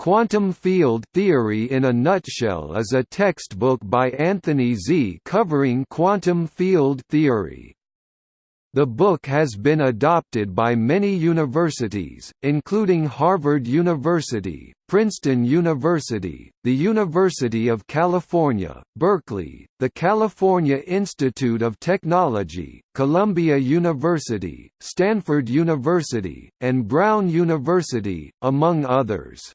Quantum Field Theory in a Nutshell is a textbook by Anthony Zee covering quantum field theory. The book has been adopted by many universities, including Harvard University, Princeton University, the University of California, Berkeley, the California Institute of Technology, Columbia University, Stanford University, and Brown University, among others.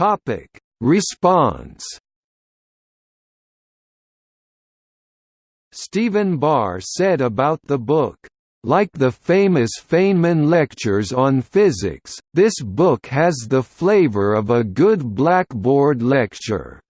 Topic: Response. Stephen Barr said about the book, like the famous Feynman lectures on physics, this book has the flavor of a good blackboard lecture.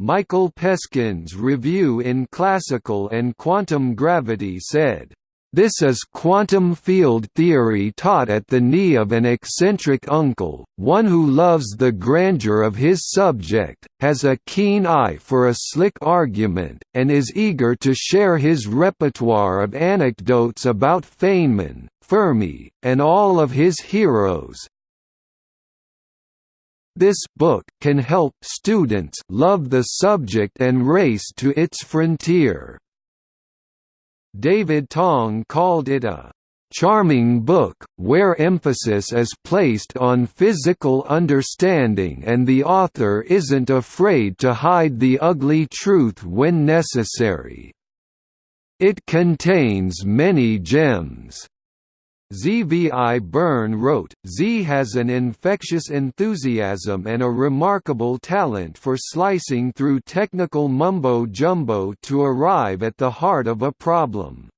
Michael Peskin's review in Classical and Quantum Gravity said, this is quantum field theory taught at the knee of an eccentric uncle, one who loves the grandeur of his subject, has a keen eye for a slick argument, and is eager to share his repertoire of anecdotes about Feynman, Fermi, and all of his heroes. This book can help students love the subject and race to its frontier. David Tong called it a charming book, where emphasis is placed on physical understanding and the author isn't afraid to hide the ugly truth when necessary. It contains many gems. Zvi Bern wrote, Zee has an infectious enthusiasm and a remarkable talent for slicing through technical mumbo-jumbo to arrive at the heart of a problem.